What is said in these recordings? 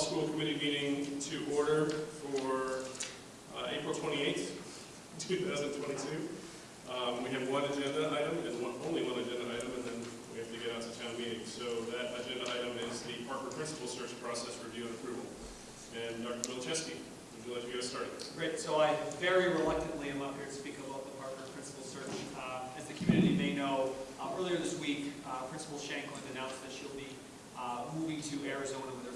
all-school committee meeting to order for uh, April 28th, 2022. Um, We have one agenda item and one, only one agenda item, and then we have to get out to town meeting. So that agenda item is the Parker Principal Search Process Review and Approval. And Dr. Milaschewski, would you like to get us started? Great, so I very reluctantly am up here to speak about the Parker Principal Search. Uh, As the community may know, uh, earlier this week, uh, Principal Shanklin announced that she'll be uh, moving to Arizona with her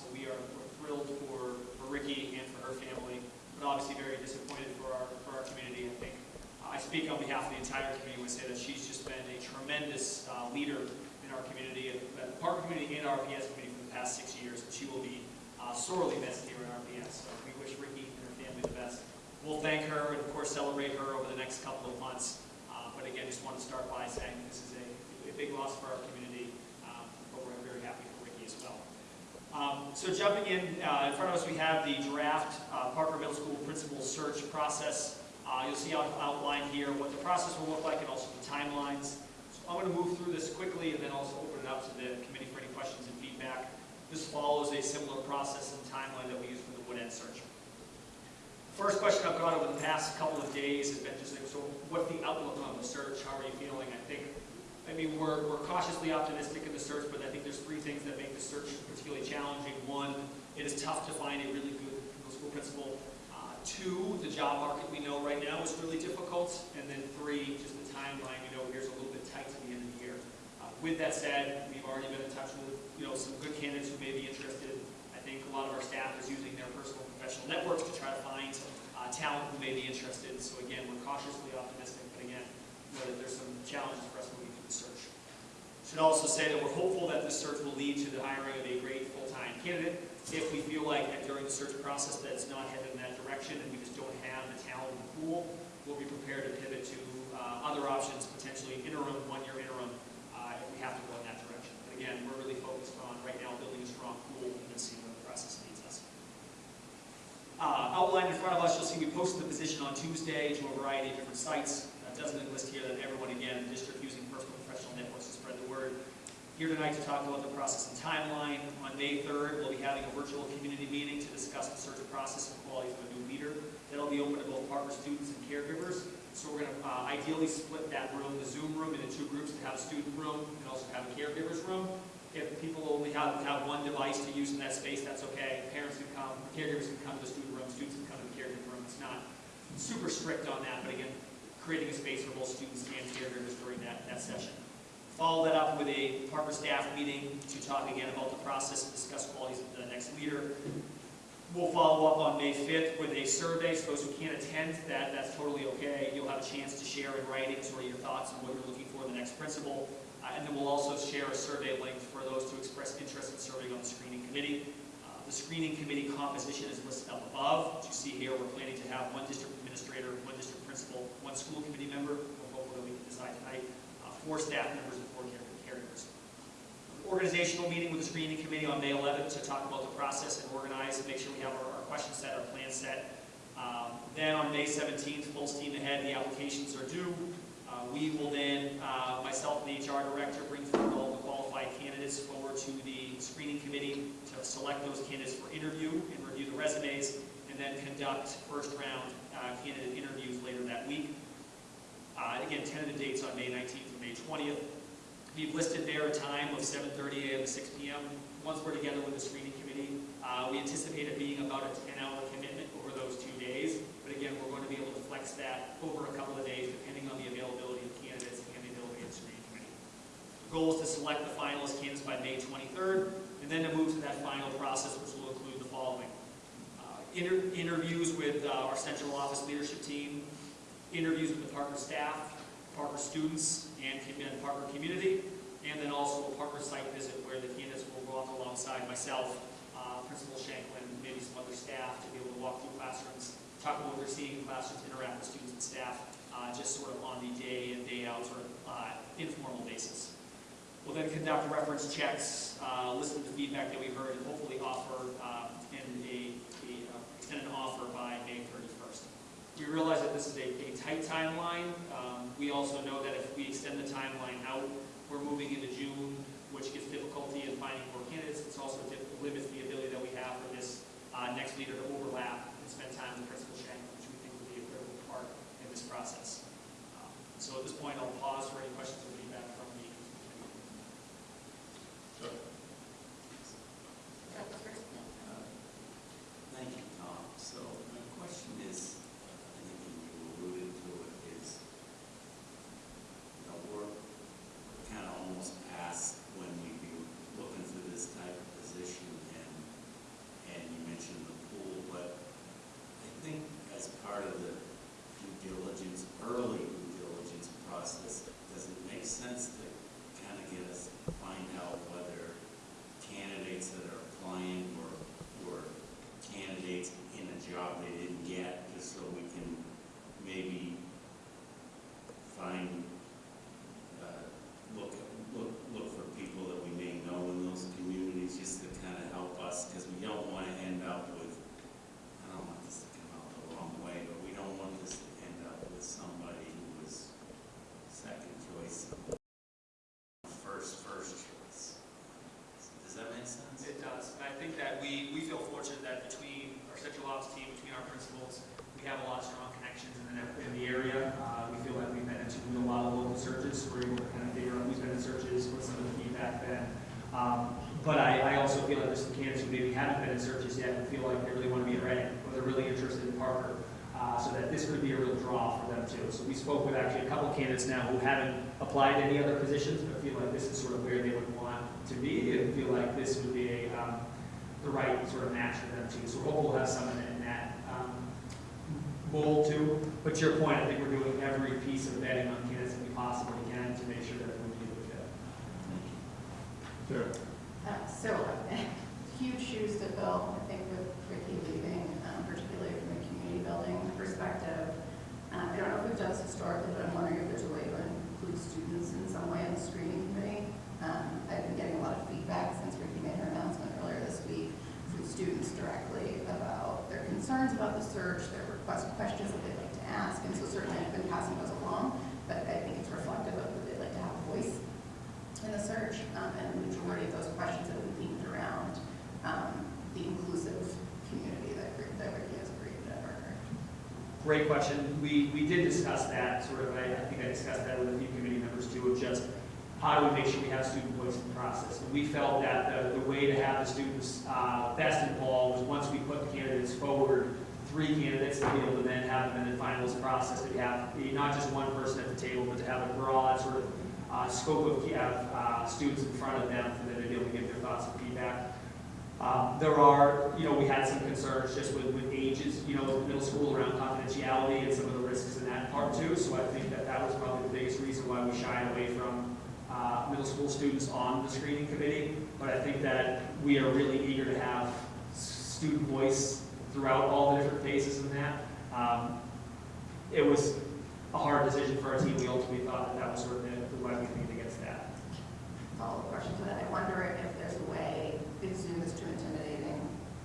So we are thrilled for for Ricky and for her family, but obviously very disappointed for our, for our community. I think, uh, I speak on behalf of the entire community I say that she's just been a tremendous uh, leader in our community, uh, the park community and our RPS community for the past six years, and she will be uh, sorely missed here in RPS. So we wish Ricky and her family the best. We'll thank her and of course celebrate her over the next couple of months. Uh, But again, just want to start by saying this is a, a big loss for our community, um, but we're very happy for Ricky as well. Um, So jumping in, uh, in front of us, we have the draft uh, Parker Middle School Principal Search Process. Uh, You'll see out- outlined here what the process will look like and also the timelines. So I'm going to move through this quickly and then also open it up to the committee for any questions and feedback. This follows a similar process and timeline that we use for the Wood End search. First question I've got over the past couple of days has been just like, so what's the outlook on the search? How are you feeling? I think, I mean, we're, we're cautiously optimistic in the search, but I think there's three things that make the search particularly challenging. One, it is tough to find a really good middle school principal. Uh, Two, the job market we know right now is really difficult. And then three, just the timeline, we know here's a little bit tight to the end of the year. Uh, With that said, we've already been in touch with, you know, some good candidates who may be interested. I think a lot of our staff is using their personal professional networks to try to find uh, talent who may be interested. So again, we're cautiously optimistic, but again, know that there's some challenges for us moving the search. Should also say that we're hopeful that this search will lead to the hiring of a great full-time candidate. If we feel like that during the search process that it's not headed in that direction and we just don't have the talent in the pool, we'll be prepared to pivot to uh, other options, potentially interim, one-year interim, uh, if we have to go in that direction. But again, we're really focused on right now building a strong pool and then seeing where the process leads us. Uh, Outlined in front of us, you'll see we posted the position on Tuesday to a variety of different sites. That doesn't here that everyone, again, in the district using personal and professional networks to spread the word. Here tonight to talk about the process and timeline. On May 3rd, we'll be having a virtual community meeting to discuss the search process and qualities of a new leader. That'll be open to both Parker students and caregivers. So we're going to uh, ideally split that room, the Zoom room, into two groups to have a student room and also have a caregiver's room. If people only have, have one device to use in that space, that's okay. Parents can come, caregivers can come to the student room, students can come to the caregiver room. It's not super strict on that, but again, creating a space for both students and caregivers during that, that session. Follow that up with a Parker staff meeting to talk again about the process and discuss qualities of the next leader. We'll follow up on May 5th with a survey, so those who can't attend, that, that's totally okay. You'll have a chance to share in writing sort of your thoughts on what you're looking for in the next principal. Uh, And then we'll also share a survey link for those to express interest in serving on the screening committee. Uh, The screening committee composition is listed up above. As you see here, we're planning to have one district administrator, one district principal, one school committee member, hopeful that we can decide tonight, four staff members and four care- caregivers. Organizational meeting with the screening committee on May 11th to talk about the process and organize and make sure we have our our question set, our plan set. Um, Then on May 17th, full steam ahead, the applications are due. Uh, We will then, uh, myself and the HR director, bring forward all the qualified candidates forward to the screening committee to select those candidates for interview and review the resumes, and then conduct first-round uh, candidate interviews later that week. Uh, Again, tentative dates on May 19th and May 20th. We've listed there a time of 7:30 a.m. to 6 p.m. Once we're together with the screening committee, uh, we anticipate it being about a 10-hour commitment over those two days. But again, we're going to be able to flex that over a couple of days, depending on the availability of candidates and the ability of the screening committee. The goal is to select the finalist candidates by May 23rd, and then to move to that final process, which will include the following. Uh, inter- Interviews with uh, our central office leadership team, interviews with the Parker staff, Parker students, and Parker community, and then also a Parker site visit where the candidates will walk alongside myself, uh, Principal Shanklin, maybe some other staff, to be able to walk through classrooms, talk about what they're seeing in classrooms, interact with students and staff, uh, just sort of on the day in, day out, of uh, informal basis. We'll then conduct reference checks, uh, listen to feedback that we heard, and hopefully offer um, in a, a, uh, extend an offer by May 31st. We realize that this is a, a tight timeline. Um, we also know that if we extend the timeline out, we're moving into June, which gives difficulty in finding more candidates. It's also limits the ability that we have for this uh, next leader to overlap and spend time with Principal Chang, which we think would be a critical part in this process. Um, so at this point, I'll yet and feel like they really want to be at Reading, or they're really interested in Parker, uh, so that this could be a real draw for them too. So we spoke with actually a couple candidates now who haven't applied to any other positions, but feel like this is sort of where they would want to be, and feel like this would be a, um, the right sort of match for them too. So we'll have someone in that um, mold too. But to your point, I think we're doing every piece of vetting on candidates that we possibly can to make sure that to be a good fit. Sarah? Uh, So, huge shoes to fill, I think, with Ricky leaving, um, particularly from a community building perspective. Uh, I don't know if we've done this historically, but I'm wondering if there's a way to include students in some way in the screening committee. Um, I've been getting a lot of feedback since Ricky made her announcement earlier this week from students directly about their concerns about the search, their request questions that they'd like to ask, and so certainly I've been passing those along, but I think it's reflective of that they'd like to have a voice in the search, um, and the majority of those questions have been themed around, um, the inclusive community that, that Ricky has created at Parker. Great question. We, we did discuss that, sort of, I, I think I discussed that with a few members too, of just how do we make sure we have student voice in the process? And we felt that the, the way to have the students, uh, best involved was once we put the candidates forward, three candidates to be able to then have them in the finalist process, to have not just one person at the table, but to have a broad sort of, uh, scope of, uh, students in front of them for them to be able to give their thoughts and feedback. Um, There are, you know, we had some concerns just with, with ages, you know, middle school around confidentiality and some of the risks in that part too. So I think that that was probably the biggest reason why we shied away from uh, middle school students on the screening committee. But I think that we are really eager to have student voice throughout all the different phases in that. Um, It was a hard decision for our team. We ultimately thought that that was sort of the the right thing to that. Follow-up question to that, I wonder if there's a way, if Zoom is too intimidating,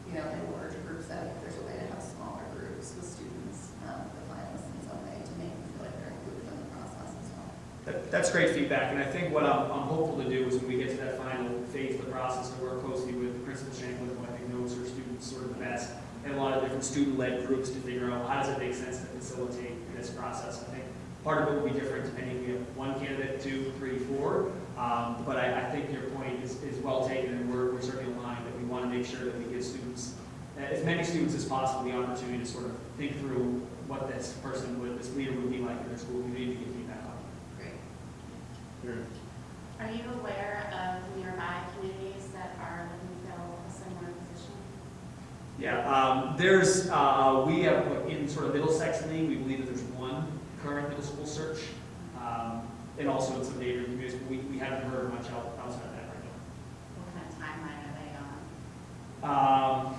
you know, in a large group setting, if there's a way to have smaller groups with students, um, the finalists in some way to make them feel like they're included in the process as well. That, that's great feedback, and I think what I'm, I'm hopeful to do is when we get to that final phase of the process, to work closely with Principal Shanklin, who I think knows her students sort of the best, and a lot of different student-led groups to figure out how does it make sense to facilitate this process. I think part of it will be different depending if we have one candidate, two, three, four, um, but I, I think your point is, is well taken, and we're, we're certainly aligned that we want to make sure that we give students, as many students as possible, the opportunity to sort of think through what this person would, this leader would be like in their school community to get feedback on. Great. Are you aware of nearby communities that are looking to fill a similar position? Yeah, um, there's, uh, we have, in sort of Middlesex and we believe that there's one current middle school search, um, and also in some neighboring communities, but we, we haven't heard much out- outside of that right now. What kind of timeline are they on? Um,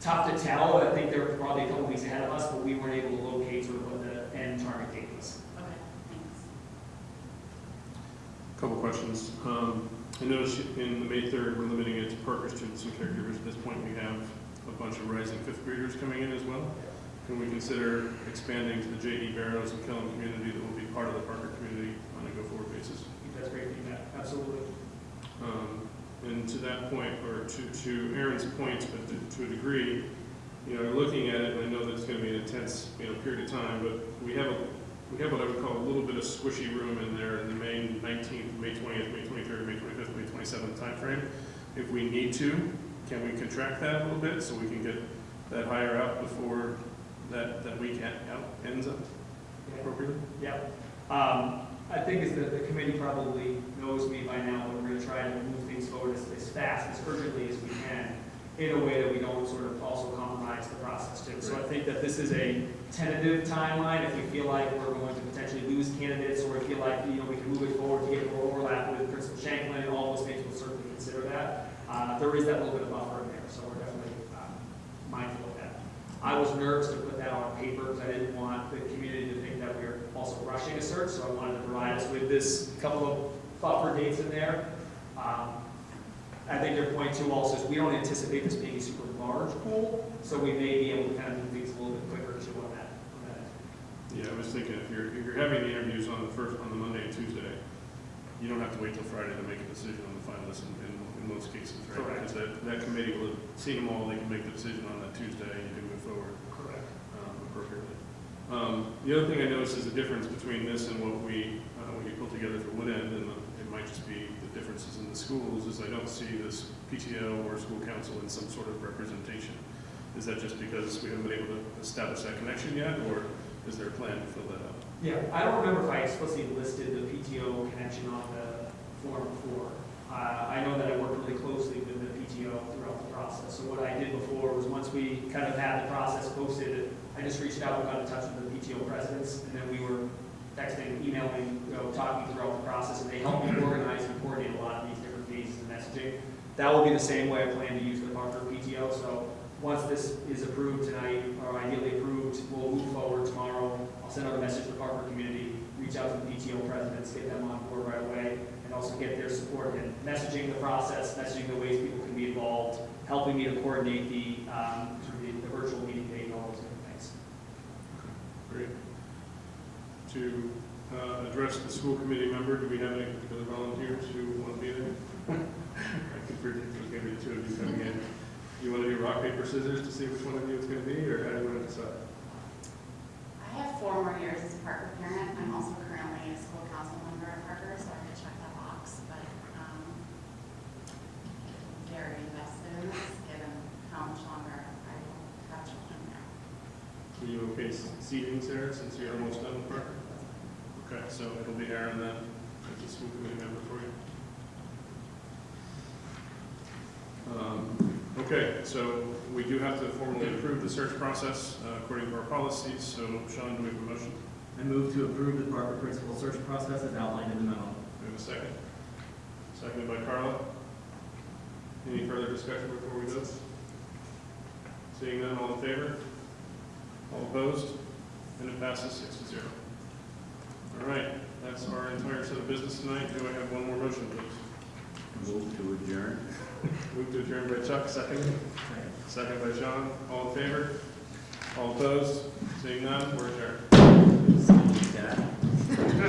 tough to tell, I think they're probably a couple weeks ahead of us, but we weren't able to locate sort of what the end target date was. Okay, thanks. Couple questions. Um, I noticed in the May 3rd, we're limiting it to Parker students and caregivers. At this point, we have a bunch of rising fifth graders coming in as well. Can we consider expanding to the J.E. Barrows and Killam community that will be part of the Parker community on a go-forward basis? That's great feedback, absolutely. Um, And to that point, or to, to Aaron's point, but to- to a degree, you know, looking at it, and I know that it's gonna be an intense, you know, period of time, but we have a, we have what I would call a little bit of squishy room in there in the May nineteenth, May twentieth, May twenty-third, May twenty-fifth, May twenty-seventh timeframe. If we need to, can we contract that a little bit so we can get that higher out before that, that week out ends up appropriately? Yeah. Um, I think as the, the committee probably knows me by now, but we're gonna try to move things forward as, as fast, as urgently as we can, in a way that we don't sort of also compromise the process too. So I think that this is a tentative timeline, if we feel like we're going to potentially lose candidates, or we feel like, you know, we can move it forward to get more overlap with Principal Shanklin, all those things, we'll certainly consider that. Uh, there is that little bit of buffer in there, so we're definitely, uh, mindful of that. I was nervous to put that on paper because I didn't want the community to think that we are also rushing a search, so I wanted to provide us with this couple of buffer dates in there. Um, I think your point too also is we don't anticipate this being a super large pool, so we may be able to kind of move things a little bit quicker too on that. on that. Yeah, I was thinking, if you're, if you're having the interviews on the first, on the Monday and Tuesday, you don't have to wait till Friday to make a decision on the finalists in, in, in most cases, right? Correct. Because that, that committee will have seen them all, they can make the decision on that Tuesday, and you can move forward, Correct. um, appropriately. Um, the other thing I noticed is the difference between this and what we, uh, we put together for Wood End, and the- just be the differences in the schools, is I don't see this PTO or school council in some sort of representation. Is that just because we haven't been able to establish that connection yet, or is there a plan to fill that out? Yeah, I don't remember if I explicitly listed the PTO connection on the form before. Uh, I know that I worked really closely with the PTO throughout the process. So what I did before was, once we kind of had the process posted, I just reached out, and got in touch with the PTO presidents, and then we were texting, emailing, you know, talking throughout the process, and they helped me organize and coordinate a lot of these different phases of messaging. That will be the same way I plan to use the Parker PTO, so once this is approved tonight, or ideally approved, we'll move forward tomorrow. I'll send out a message to the Parker community, reach out to the PTO presidents, get them on board right away, and also get their support in messaging the process, messaging the ways people can be involved, helping me to coordinate the, um, sort of the the virtual meeting date and all those different things. Great. To uh, address the school committee member, do we have any particular volunteers who want to be there? I can predict there's going to be two of you coming in. You want to do rock, paper, scissors to see which one of you it's going to be, or how do you want to decide? I have four more years as a Parker parent. I'm also currently a school council member at Parker, so I could check that box, but, um, very invested in this, given how much longer I will have children now. Are you okay seating, Sarah, since you're almost done with Parker? Okay, so it'll be Aaron then, as the school committee member for you. Um, Okay, so we do have to formally approve the search process uh, according to our policies, so Sean, do we have a motion? I move to approve the Parker Principal Search Process as outlined in the memo. Do we have a second? Seconded by Carla. Any further discussion before we vote? Seeing none, all in favor? All opposed? And it passes six to zero. All right, that's our entire set of business tonight. Do I have one more motion, please? Move to adjourn. Move to adjourn by Chuck, second. Second by Sean. All in favor? All opposed? Seeing none, we're adjourned.